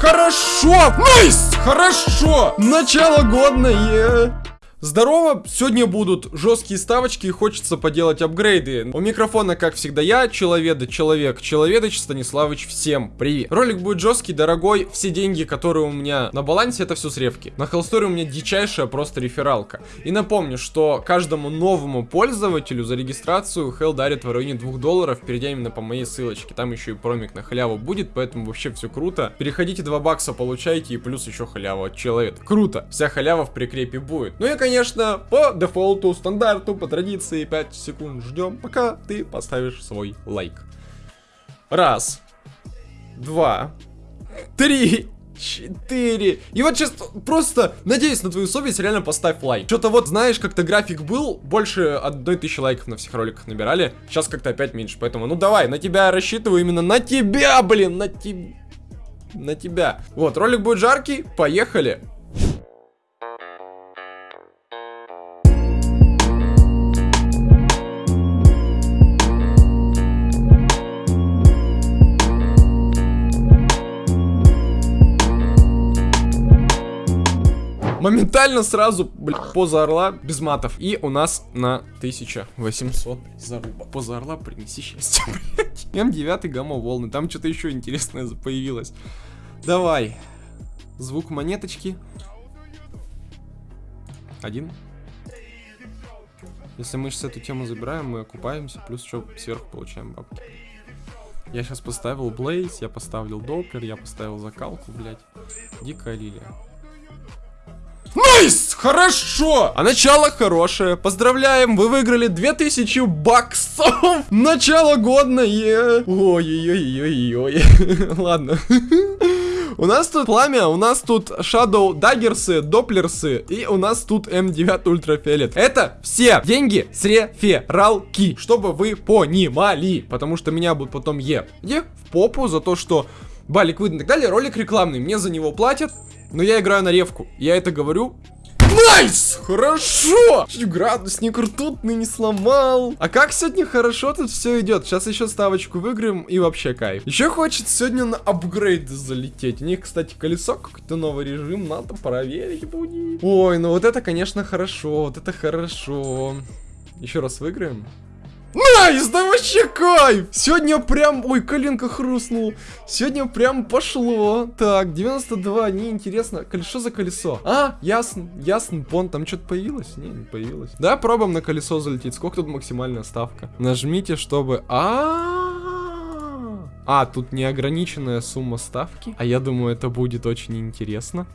Хорошо! Nice! Хорошо! Начало годное! Здорово! Сегодня будут жесткие ставочки и хочется поделать апгрейды. У микрофона, как всегда, я, Человеда, Человек, Человедыч, Станиславович, всем привет! Ролик будет жесткий, дорогой, все деньги, которые у меня на балансе, это все с ревки. На Hellstore у меня дичайшая просто рефералка. И напомню, что каждому новому пользователю за регистрацию Hell дарит в районе 2 долларов, перейдя именно по моей ссылочке. Там еще и промик на халяву будет, поэтому вообще все круто. Переходите 2 бакса, получайте и плюс еще халяву от Человека. Круто! Вся халява в прикрепе будет. Ну и, конечно, конечно, по дефолту, стандарту, по традиции 5 секунд ждем, пока ты поставишь свой лайк. Раз, два, три, четыре. И вот сейчас просто надеюсь на твою совесть, реально поставь лайк. Что-то вот, знаешь, как-то график был, больше одной тысячи лайков на всех роликах набирали. Сейчас как-то опять меньше, поэтому, ну давай, на тебя рассчитываю, именно на тебя, блин, на тебя. На тебя. Вот, ролик будет жаркий, поехали. Моментально сразу, блядь, поза орла без матов. И у нас на 1800 заруба. Поза орла принеси счастье, блядь. М9 гамма волны. Там что-то еще интересное появилось. Давай. Звук монеточки. Один. Если мы сейчас эту тему забираем, мы окупаемся, плюс еще сверху получаем бабки. Я сейчас поставил Блейз, я поставил Доплер, я поставил закалку, блядь. Дикая лилия. Nice! Хорошо! А начало хорошее. Поздравляем, вы выиграли 2000 баксов. Начало годное. Ой-ой-ой-ой-ой. Ладно. У нас тут пламя, у нас тут Shadow Daggers ы, Doppler сы и у нас тут М9 Ультрафиолет. Это все деньги с рефералки, чтобы вы понимали, потому что меня будут потом е. Е в попу за то, что балик выдан и так далее. Ролик рекламный, мне за него платят. Но я играю на ревку. Я это говорю Nice! Хорошо! Чуть градусник ртутный не сломал. А как сегодня хорошо тут все идет. Сейчас еще ставочку выиграем и вообще кайф. Еще хочется сегодня на апгрейды залететь. У них, кстати, колесо какой-то новый режим. Надо проверить будет. Ой, ну вот это, конечно, хорошо. Вот это хорошо. Еще раз выиграем. Nice, да вообще кайф! Сегодня прям... Ой, коленка хрустнул. Сегодня прям пошло. Так, 92, неинтересно. Колесо за колесо. А, ясно, ясно, пон, там что-то появилось? Не, не появилось. Да, пробуем на колесо залететь. Сколько тут максимальная ставка? Нажмите, чтобы... -а, а, тут неограниченная сумма ставки. А я думаю, это будет очень интересно.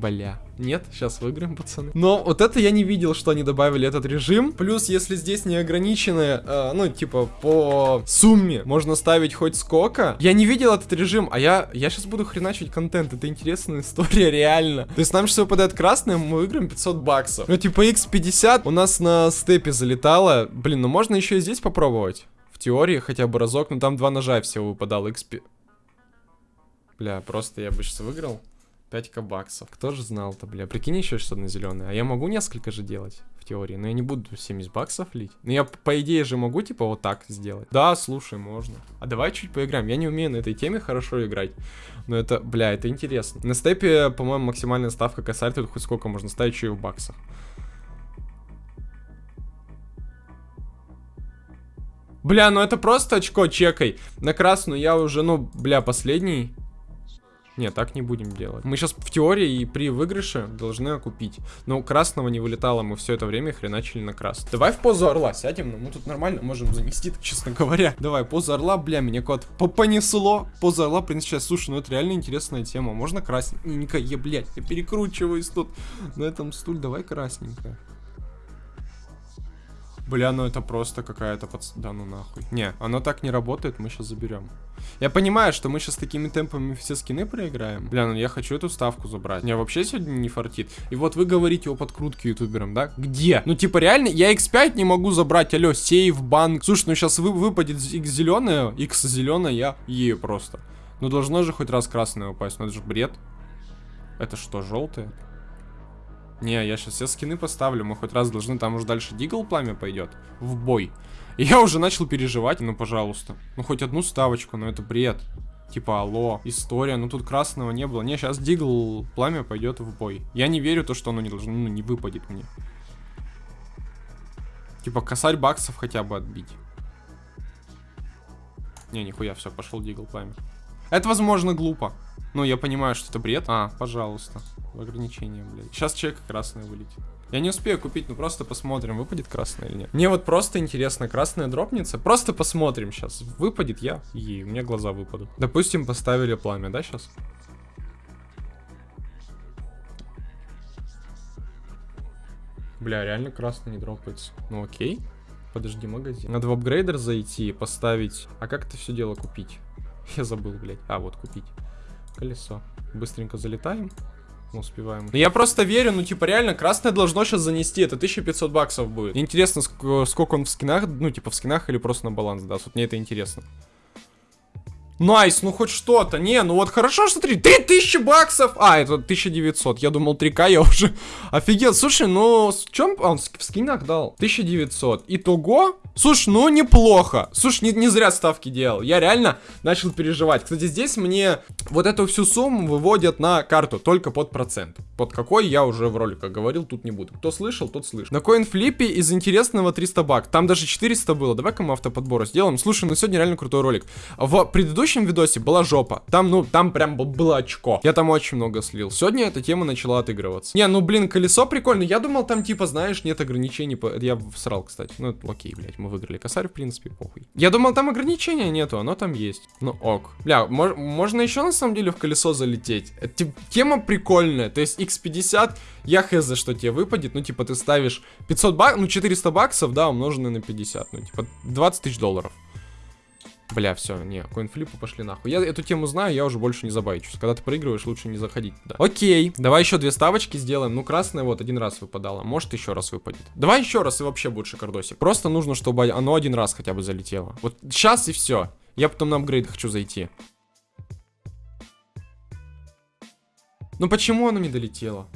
Бля. Нет, сейчас выиграем, пацаны. Но вот это я не видел, что они добавили этот режим. Плюс, если здесь неограниченные, э, ну, типа, по сумме можно ставить хоть сколько. Я не видел этот режим, а я, я сейчас буду хреначить контент. Это интересная история, реально. То есть нам сейчас выпадает красное, мы выиграем 500 баксов. Ну, типа, x50 у нас на степе залетало. Блин, ну можно еще и здесь попробовать. В теории хотя бы разок, но там два ножа всего выпадало. XP... Бля, просто я бы сейчас выиграл. 5к баксов. Кто же знал-то, бля. Прикинь еще что-то на зеленое. А я могу несколько же делать в теории. Но я не буду 70 баксов лить. Но я, по идее, же могу, типа, вот так сделать. Да, слушай, можно. А давай чуть поиграем. Я не умею на этой теме хорошо играть. Но это, бля, это интересно. На степе, по-моему, максимальная ставка косарь тут хоть сколько можно ставить, еще и в баксах. Бля, ну это просто очко чекай. На красную я уже, ну, бля, последний. Нет, так не будем делать. Мы сейчас в теории и при выигрыше должны окупить. Но красного не вылетало, мы все это время хреначили на красный. Давай в позу орла сядем, ну мы тут нормально можем занести, честно говоря. Давай, поза орла, бля, меня кот понесло. Поза орла, в сейчас, слушай, ну это реально интересная тема. Можно красненькое, блядь, я перекручиваюсь тут на этом стуле. Давай красненькое. Бля, ну это просто какая-то под... Да ну нахуй. Не, оно так не работает, мы сейчас заберем. Я понимаю, что мы сейчас такими темпами все скины проиграем. Бля, ну я хочу эту ставку забрать. Мне вообще сегодня не фартит. И вот вы говорите о подкрутке ютуберам, да? Где? Ну типа реально, я x5 не могу забрать, алло, сейв, банк. Слушай, ну сейчас вы, выпадет x зеленая, x зеленая, я ею просто. Ну должно же хоть раз красное упасть, ну это же бред. Это что, желтое? Не, я сейчас все скины поставлю, мы хоть раз должны, там уже дальше Дигл пламя пойдет в бой. Я уже начал переживать, ну пожалуйста. Ну хоть одну ставочку, но это бред. Типа, алло, история, ну тут красного не было. Не, сейчас Дигл пламя пойдет в бой. Я не верю то, что оно не должно, ну не выпадет мне. Типа, косарь баксов хотя бы отбить. Не, нихуя, все, пошел Дигл пламя. Это, возможно, глупо. Ну, я понимаю, что это бред. А, пожалуйста. Ограничение, блядь. Сейчас человек красный вылетит. Я не успею купить, ну просто посмотрим, выпадет красный или нет. Мне вот просто интересно, красная дропнется. Просто посмотрим сейчас. Выпадет я, и у меня глаза выпадут. Допустим, поставили пламя, да, сейчас? Бля, реально красный не дропается. Ну окей. Подожди, магазин. Надо в апгрейдер зайти, поставить... А как это все дело купить? Я забыл, блядь. А, вот купить. Колесо. Быстренько залетаем. Мы успеваем. Я просто верю, ну, типа, реально, красное должно сейчас занести. Это 1500 баксов будет. Интересно, сколько он в скинах, ну, типа, в скинах или просто на баланс даст. Вот мне это интересно. Nice, ну хоть что-то. Не, ну вот хорошо, что 3. 3000 баксов! А, это 1900. Я думал 3к, я уже офигел. Слушай, ну, в чем он в скинах дал? 1900. Итого Слушай, ну неплохо. Слушай, не, не зря ставки делал. Я реально начал переживать. Кстати, здесь мне вот эту всю сумму выводят на карту только под процент. Под какой я уже в роликах говорил, тут не буду. Кто слышал, тот слышал. На коинфлипе из интересного 300 бак. Там даже 400 было. Давай-ка мы автоподбор сделаем. Слушай, ну сегодня реально крутой ролик. В предыдущем видосе была жопа. Там, ну, там прям было очко. Я там очень много слил. Сегодня эта тема начала отыгрываться. Не, ну, блин, колесо прикольно. Я думал, там, типа, знаешь, нет ограничений. Я всрал, кстати. Ну, окей, блядь, мы выиграли косарь, в принципе, похуй. Я думал, там ограничения нету, оно там есть. Ну ок. Бля, мож можно еще на самом деле в колесо залететь. Это, тема прикольная. То есть x50, я хз, что тебе выпадет. Ну, типа, ты ставишь 500 баксов, ну, 400 баксов, да, умноженные на 50. Ну, типа, 20 тысяч долларов. Бля, все, не, коинфлипы пошли нахуй. Я эту тему знаю, я уже больше не забайчусь. Когда ты проигрываешь, лучше не заходить туда. Окей, давай еще две ставочки сделаем. Ну, красная вот один раз выпадала, может еще раз выпадет. Давай еще раз и вообще будет шикардосик. Просто нужно, чтобы оно один раз хотя бы залетело. Вот сейчас и все. Я потом на апгрейд хочу зайти. Ну почему оно не долетело?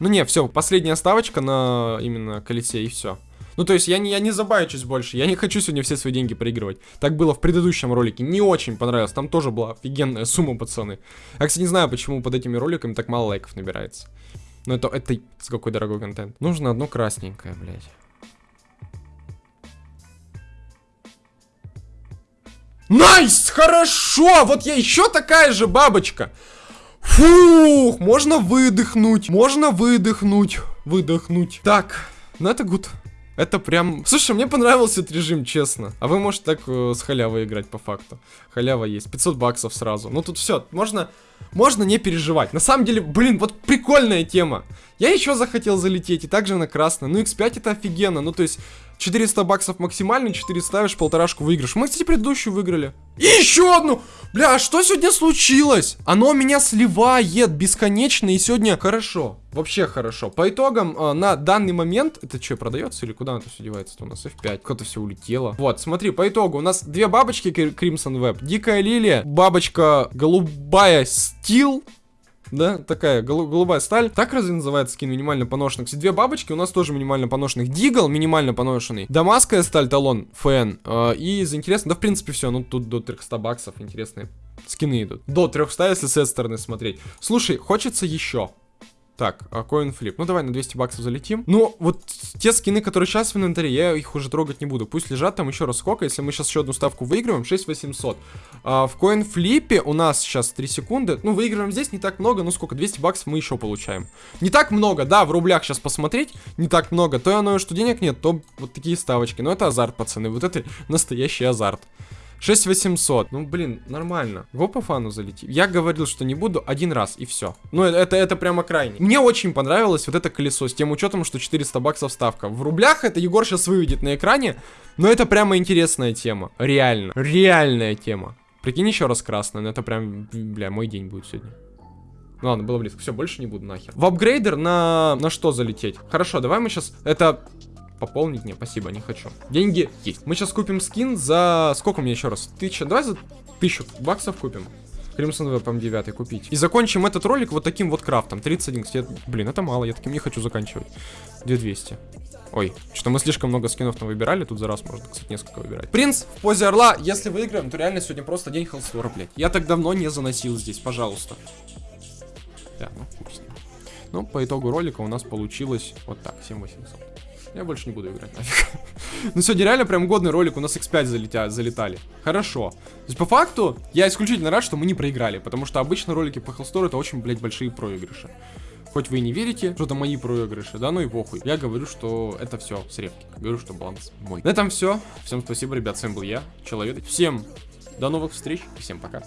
Ну не, все, последняя ставочка на именно колесе и все. Ну, то есть я не, я не забаючусь больше. Я не хочу сегодня все свои деньги проигрывать. Так было в предыдущем ролике. Не очень понравилось. Там тоже была офигенная сумма, пацаны. Я, кстати, не знаю, почему под этими роликами так мало лайков набирается. Но это, это с какой дорогой контент. Нужно одно красненькое, блядь. Nice! Хорошо! Вот я еще такая же бабочка. Фух, можно выдохнуть. Можно выдохнуть. Выдохнуть. Так, ну это good. Это прям... Слушай, мне понравился этот режим, честно. А вы можете так э, с халявой играть по факту. Халява есть. 500 баксов сразу. Ну тут все. Можно... Можно не переживать. На самом деле, блин, вот прикольная тема. Я еще захотел залететь, и также на красный. Ну, x5 это офигенно. Ну, то есть, 400 баксов максимально, 4 ставишь, полторашку выиграешь. Мы, кстати, предыдущую выиграли. И еще одну! Бля, а что сегодня случилось? Оно меня сливает бесконечно, и сегодня хорошо. Вообще хорошо. По итогам, э, на данный момент... Это что, продается или куда это все девается? -то? У нас F5. Куда-то все улетело. Вот, смотри, по итогу у нас две бабочки Crimson Web. Дикая лилия, бабочка голубая Steel да, такая гол голубая сталь. Так разве называется скин минимально поношенных? Кстати, две бабочки у нас тоже минимально поношенных. Дигл минимально поношенный. Дамасская сталь талон, фэн. Э, и из интересного, да в принципе все, ну тут до 300 баксов интересные скины идут. До 300, если с этой стороны смотреть. Слушай, хочется еще. Так, а CoinFlip. Ну, давай на 200 баксов залетим. Ну, вот те скины, которые сейчас в инвентаре, я их уже трогать не буду. Пусть лежат там еще раз сколько. Если мы сейчас еще одну ставку выигрываем, 6800. А, в CoinFlip у нас сейчас 3 секунды. Ну, выигрываем здесь не так много. Ну, сколько? 200 баксов мы еще получаем. Не так много, да, в рублях сейчас посмотреть. Не так много. То оно, что денег нет, то вот такие ставочки. Но это азарт, пацаны. Вот это настоящий азарт. 6800. Ну, блин, нормально. Его по фану залети. Я говорил, что не буду один раз, и все. Ну, это, это, это прямо крайне. Мне очень понравилось вот это колесо, с тем учетом, что 400 баксов ставка. В рублях это Егор сейчас выведет на экране, но это прямо интересная тема. Реально. Реальная тема. Прикинь еще раз красная, но это прям, бля, мой день будет сегодня. Ну ладно, было близко. Все, больше не буду нахер. В апгрейдер на, на что залететь? Хорошо, давай мы сейчас... Это Пополнить? Не, спасибо, не хочу. Деньги есть. Мы сейчас купим скин за... Сколько у меня еще раз? Тысяча? Давай за тысячу баксов купим. Crimson Web M9 купить. И закончим этот ролик вот таким вот крафтом. 31, кстати, блин, это мало, я таким не хочу заканчивать. 2200. Ой, что мы слишком много скинов там выбирали, тут за раз можно, кстати, несколько выбирать. Принц в позе орла, если выиграем, то реально сегодня просто день холстора, блядь. Я так давно не заносил здесь, пожалуйста. Да, ну ним. Ну, по итогу ролика у нас получилось вот так, 7800. Я больше не буду играть, нафиг. ну сегодня реально прям годный ролик, у нас x5 залетя, залетали. Хорошо. То есть по факту, я исключительно рад, что мы не проиграли, потому что обычно ролики по Hellstore это очень, блядь, большие проигрыши. Хоть вы и не верите, что это мои проигрыши, да, ну и похуй. Я говорю, что это все с репки. Говорю, что баланс мой. На этом все. Всем спасибо, ребят, с вами был я, Человек. Всем до новых встреч всем пока.